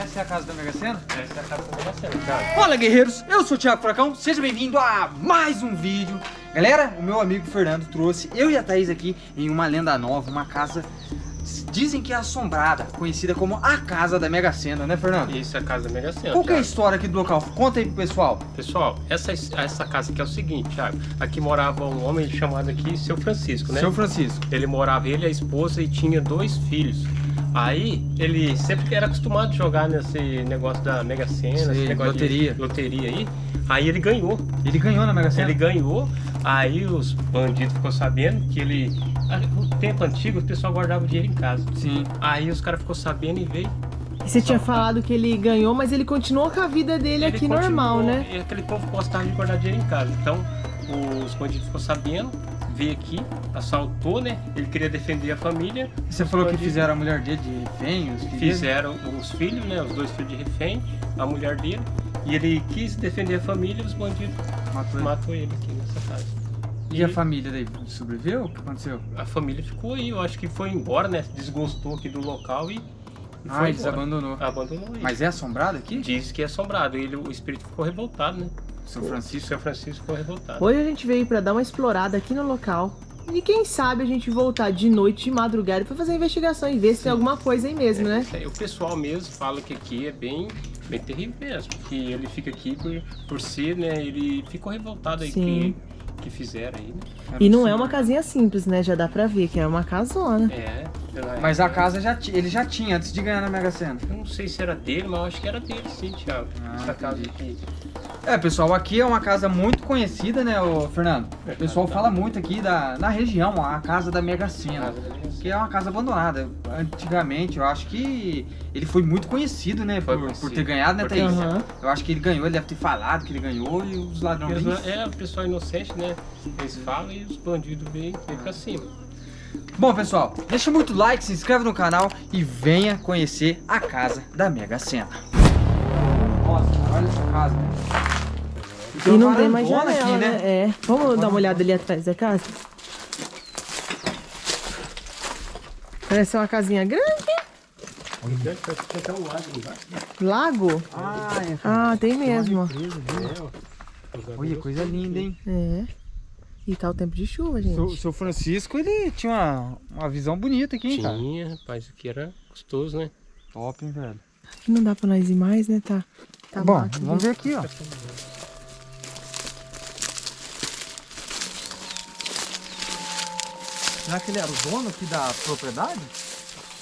Essa é a casa da Mega Sena? Essa é a casa da Mega Sena, cara. Fala guerreiros, eu sou o Thiago Furacão, seja bem-vindo a mais um vídeo Galera, o meu amigo Fernando trouxe eu e a Thaís aqui em uma lenda nova, uma casa Dizem que é assombrada, conhecida como a casa da Mega Sena, né Fernando? Isso é a casa da Mega Sena, Qual que é a Thiago. história aqui do local? Conta aí pro pessoal Pessoal, essa, essa casa aqui é o seguinte, Thiago. Aqui morava um homem chamado aqui Seu Francisco, né? Seu Francisco Ele morava, ele, a esposa, e tinha dois filhos. Aí, ele sempre era acostumado a jogar nesse negócio da Mega Sena, Sei, esse negócio loteria. de loteria aí. Aí ele ganhou. Ele ganhou na Mega Sena? Ele ganhou, aí os bandidos ficou sabendo que ele... No tempo antigo, o pessoal guardava o dinheiro em casa. Sim Aí os caras ficou sabendo e veio. E Você tinha falado que ele ganhou, mas ele continuou com a vida dele Ele aqui normal, né? E aquele povo gostava de guardar dinheiro em casa. Então, os bandidos ficou sabendo, veio aqui, assaltou, né? Ele queria defender a família. Você Os falou que fizeram a mulher dele de refém, os? Fizeram os filhos, né? Os dois filhos de refém, a mulher dele. E ele quis defender a família e os bandidos Matou ele. matou ele aqui nessa casa. E a família daí sobreviveu? O que aconteceu? a família ficou aí, eu acho que foi embora, né? Desgostou aqui do local e, e Ah, eles abandonou. Abandonou aí. Mas é assombrado aqui? Diz que é assombrado. Ele, o espírito ficou revoltado, né? São Francisco? São Francisco ficou revoltado. Hoje a gente veio pra dar uma explorada aqui no local. E quem sabe a gente voltar de noite, de madrugada, pra fazer a investigação e ver se tem alguma coisa aí mesmo, né? É, o pessoal mesmo fala que aqui é bem, bem terrível mesmo. Que ele fica aqui por, por ser, né? Ele ficou revoltado aí Sim. que, que fizeram aí, né? E não é uma casinha simples, né? Já dá pra ver que é uma casona. É. Mas a época- casa já ele já tinha antes de ganhar na Mega Sena. Eu não sei se era dele, mas eu acho que era dele sim, Thiago. Ah, Essa casa entendi. aqui. É, pessoal, aqui é uma casa muito conhecida, né, ô Fernando? É, O pessoal fala muito aqui da, na região, a casa da Mega Sena. Que é uma casa abandonada. Antigamente, eu acho que ele foi muito conhecido, né? Por, por ter ganhado, né, Thaís? Aham. Eu acho que ele ganhou, ele deve ter falado que ele ganhou e os ladrões. É, o pessoal inocente, né? Eles falam e os bandidos vêm pra cima. Bom, pessoal, deixa muito like, se inscreve no canal e venha conhecer a casa da Mega Sena. Nossa, olha essa casa. E não tem uma mais janela, né? É. Vamos dar uma olhada ali atrás da casa? Parece uma casinha grande. Tem. Lago? Ah, é. Ah, tem mesmo. Olha, coisa linda, hein? É. E tá o tempo de chuva, O gente. seu Francisco, ele tinha uma, uma visão bonita aqui, hein, cara? Tinha, rapaz, aqui era gostoso, né? Top, hein, velho? Aqui não dá pra nós ir mais, né? Tá. tá Bom, mato, vamos ver aqui, ó. Será que ele era o dono aqui da propriedade?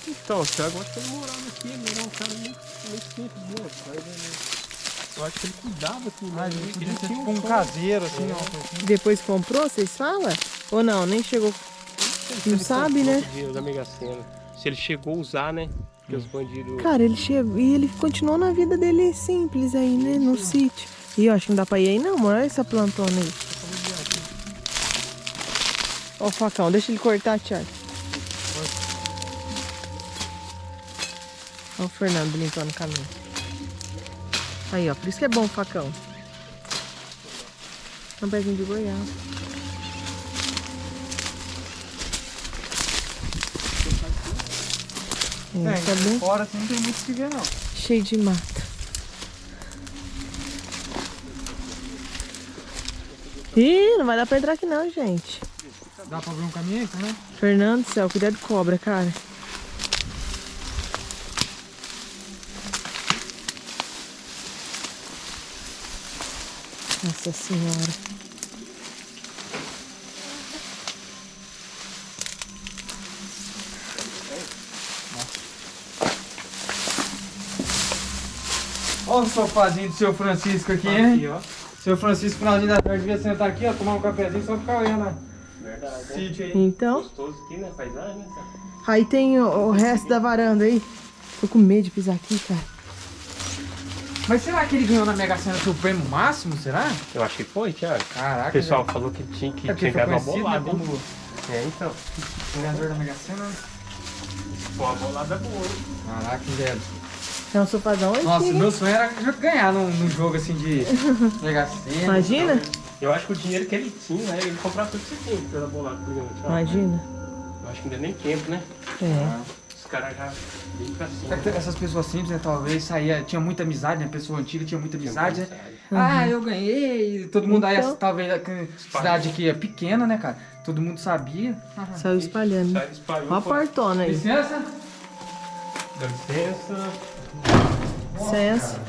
Então, o Thiago, eu acho que ele morava aqui, ele era um cara muito, muito simples, né? Mas, ele- Eu acho que ele cuidava aqui, né? Ah, ele ele ser tinha tipo um caseiro, assim, É. ó. Depois comprou, vocês falam? Ou não? Nem chegou. Não ele sabe, né? da Mega Sena. Se ele chegou a usar, né? Porque os bandidos... Cara, ele chegou e ele continuou na vida dele simples aí, né? No sítio. E eu acho que não dá pra ir aí não. Olha essa plantona aí. Ó o facão, deixa ele cortar, Thiago. Ó o Fernando limpando o caminho. Aí, ó, por isso que é bom o facão. É um pezinho de goiaba. É, É, tá bem fora assim não tem muito que ver, não. cheio de mata. Ih, não vai dar pra entrar aqui não, gente. Dá pra ver um caminho aí, né? Fernando do céu, cuidado de cobra, cara. Nossa senhora. Olha o sofazinho do seu Francisco aqui, Aqui, hein? ó. Seu Francisco, finalzinho da tarde, devia sentar aqui, ó, tomar um cafezinho, só ficar olhando ó, Verdade, o né? sítio aí. Então, Gostoso aqui, né? Paisagem, né? aí tem o, o resto da varanda aí. Tô com medo de pisar aqui, cara. Mas será que ele ganhou na Mega Sena seu prêmio máximo, será? Eu acho que foi, Thiago. Caraca, O pessoal velho. falou que tinha que É ganhado uma né, bolada, hein? como É, então. ganhador da Mega Sena. Foi uma bolada boa, hein? Caraca, velho. É um sofazão antigo. Nossa, meu sonho era ganhar num, num jogo assim de Mega Sena. Imagina? Eu acho que o dinheiro que ele tinha, né? Ele comprava tudo que você tinha pela bolada. por exemplo, Thiago. Imagina. Eu acho que não deu nem tempo, né? É. Ah, caras já vêm pra cima. É que Essas pessoas simples, né, talvez saía, tinha muita amizade, né? Pessoa antiga tinha muita amizade, né? Ah, eu ganhei, todo mundo aí, Então. talvez a cidade aqui é pequena, né, cara? Todo mundo sabia. Saiu espalhando. Sai, espalhou. Ó a portona aí. Licença? Dá licença. Licença.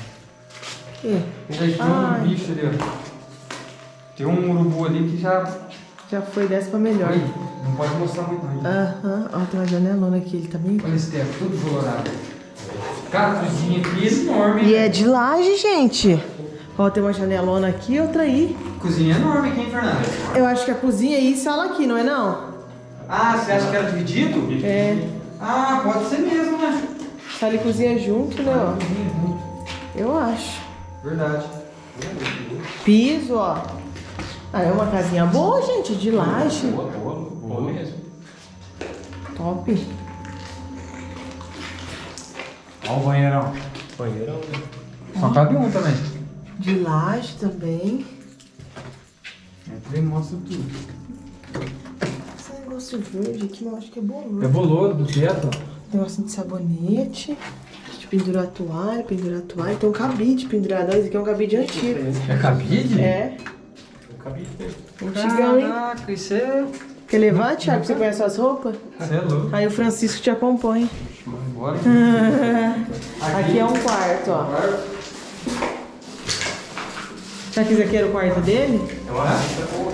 Ih, Tem um Ai. bicho ali, ó. Tem um urubu ali que já. já foi dessa pra melhor. Oi, não pode mostrar muito não. Aham, ó, tem uma janelona aqui, ele tá bem... Olha esse teto, tudo colorado. Cara, a cozinha aqui é enorme. E hein? é de laje, gente. Ó, tem uma janelona aqui e outra aí. Cozinha enorme aqui, hein, Fernanda? Eu acho que a cozinha aí e sala aqui, não é não? Ah, você acha que era dividido? É. Ah, pode ser mesmo, né? Sala e cozinha junto, né, ó? Cozinha junto. Eu acho. Verdade. Piso, ó. Ah, é uma casinha boa, gente, de laje. Boa, boa, boa mesmo. Top. Olha o banheirão. Banheirão, né? Só cabe um também. De laje também. Entra e mostra tudo. Esse negócio verde aqui, eu acho que é bom. É boloro do teto, ó. Negocinho de sabonete. De pendurar toalha, pendurar toalha. Tem um cabide pendurado. Esse aqui é um cabide antigo. É cabide? É. Eu acabei de ter. Antigão, hein? Caraca, isso é... Quer levar, Thiago? Você conhece as roupas? Você é louco. Aí o Francisco te acompanha. Bora. Aqui é um quarto, ó. Será que esse aqui era o quarto dele? Eu acho que tá bom,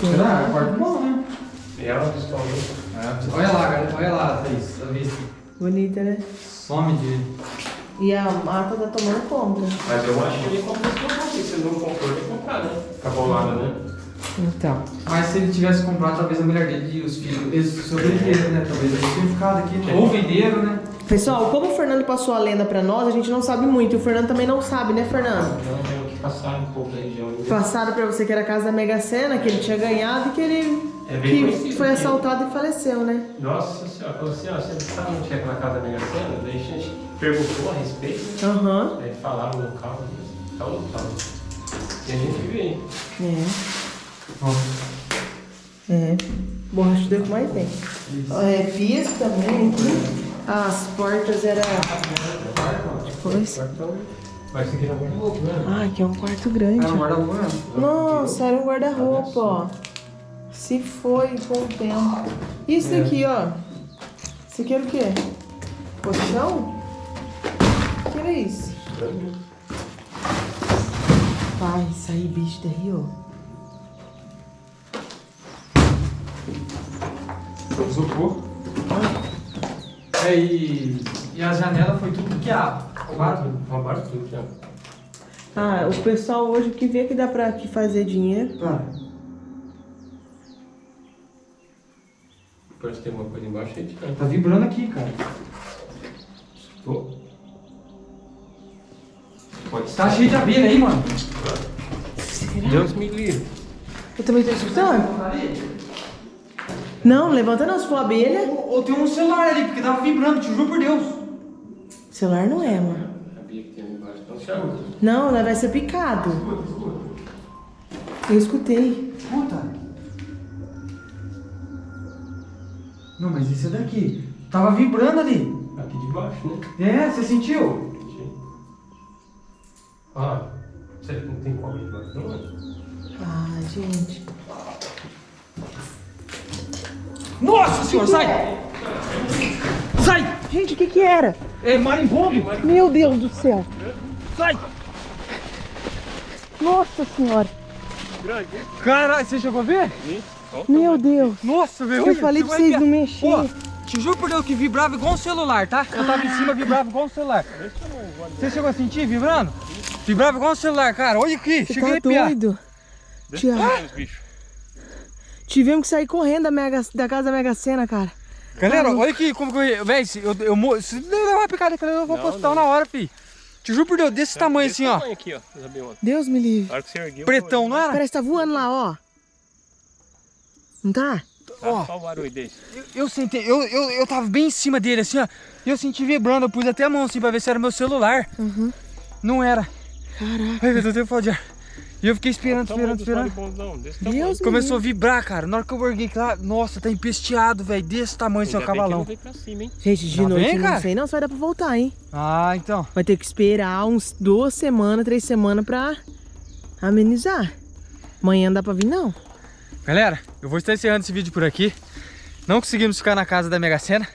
Será? É um quarto bom, né? É. Olha lá, galera. Olha lá, Thaís. Pra ver se Bonita, né? some de... E a mata tá tomando conta. Mas eu acho que ele comprou esse. Se ele não comprou, ele comprar, né? Cabolada, né? Então. Mas se ele tivesse comprado, talvez a mulher dele e os filhos, eles sobreviveram, né? Talvez eles tenham ficado aqui. né? Ou venderam, né? Pessoal, como o Fernando passou a lenda pra nós, a gente não sabe muito. E o Fernando também não sabe, né, Fernando? Então tenho que passar um pouco da região. Passaram pra você que era a casa da Mega Sena, que ele tinha ganhado e que ele É bem que conhecido, foi assaltado e faleceu, né? Nossa senhora, falou assim, ó, você sabe onde é aquela casa da Mega Sena? Daí a gente perguntou a respeito, Aham. aí falaram o local, tal local. E a gente veio. É. Ó, É. Borrachudo é o que mais tem. É, piso também aqui. As portas eram. Depois. Então, vai seguir na guarda-roupa, né? Ah, aqui é um quarto grande. Era um guarda-roupa. Nossa, era um guarda-roupa, ó. Se foi com o tempo. Isso daqui, ó. Isso aqui era o quê? Colchão? O que era isso? Vai sair bicho daí, ó. Isopor. É, e, e a janela foi tudo bloqueado. Roubaram. Roubaram tudo, já. Ah, o pessoal hoje que vê que dá pra aqui fazer dinheiro. Cara, Parece que tem uma coisa embaixo aí, tira. tá vibrando aqui, cara. Pô. Pode Tá cheio de abelha aí, mano. Deus me livre. Eu também tô escutando. Não, levanta não, se for abelha. Ou, ou tem um celular ali, porque tava vibrando, te juro por Deus. Celular não é, mano. Sabia que tem ali embaixo. Então. Não, ela vai ser picado. Eu escutei. Puta. Não, mas isso é daqui. Tava vibrando ali. Aqui de baixo, né? É, você sentiu? Ah, será que não tem como ir embaixo? Não, é? Ah, gente. Nossa senhora, sai! Sai! Gente, o que que era? É marimbondo! Meu Deus do céu. Sai! Nossa senhora. Grande. Caralho, você chegou a ver? Meu Deus. Nossa, velho. Eu falei pra vocês não mexerem. Pô, te juro por Deus que vibrava igual um celular, tá? Eu tava em cima, vibrava igual um celular. Você chegou a sentir vibrando? Vibrava igual um celular, cara. Olha aqui, Você cheguei a tá arrepiar. doido? Tiago, tivemos que sair correndo da, Mega, da casa da Mega Sena, cara. Galera, olha aqui como que eu... Véi, se eu, se levar uma picada aqui, eu vou Não, hospital não. na hora, fi. Te juro por Deus, desse tamanho Desse assim, ó. tamanho aqui, ó. Deus me livre. Na hora que você ergueu. Pretão, não era? Parece que tá voando lá, ó. Não tá? Foi... Ó. Só o barulho desse. Eu, eu sentei, eu, eu, eu tava bem em cima dele, assim, ó. E eu senti vibrando, eu pus até a mão assim pra ver se era meu celular. Uhum. Não era. Caraca. Ai, meu Deus, eu tenho falta de ar. E eu fiquei esperando, esperando, esperando. Deus Começou a vibrar, cara. Na hora que eu borguei lá, nossa, tá empesteado, velho. Desse tamanho, seu que cavalão. cima, hein? Gente, de Tá noite bem, não sei não se vai dar pra voltar, hein? Ah, então. Vai ter que esperar uns duas semanas, três semanas pra amenizar. Amanhã não dá pra vir, não. Galera, eu vou estar encerrando esse vídeo por aqui. Não conseguimos ficar na casa da Mega Sena.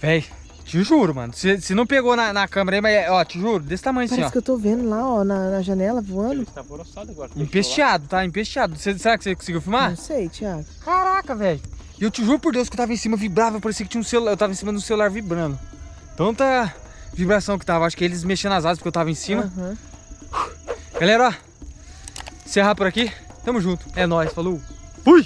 Véi, te juro, mano. Se, se não pegou na, na câmera aí, mas, ó, te juro, desse tamanho assim, Parece ó. que eu tô vendo lá, ó, na, na janela Ele voando. está alvoroçado agora. fechou lá. Empesteado, tá? Empesteado. Cê- será que você conseguiu filmar? Não sei, Thiago. Caraca, velho. E eu te juro por Deus que eu tava em cima, vibrava, parecia que tinha um celular. Eu tava em cima do celular vibrando. Tanta vibração que tava. Acho que eles mexendo as asas porque eu tava em cima. Aham. Galera, ó. Encerrar por aqui. Tamo junto. É nóis, falou. Fui!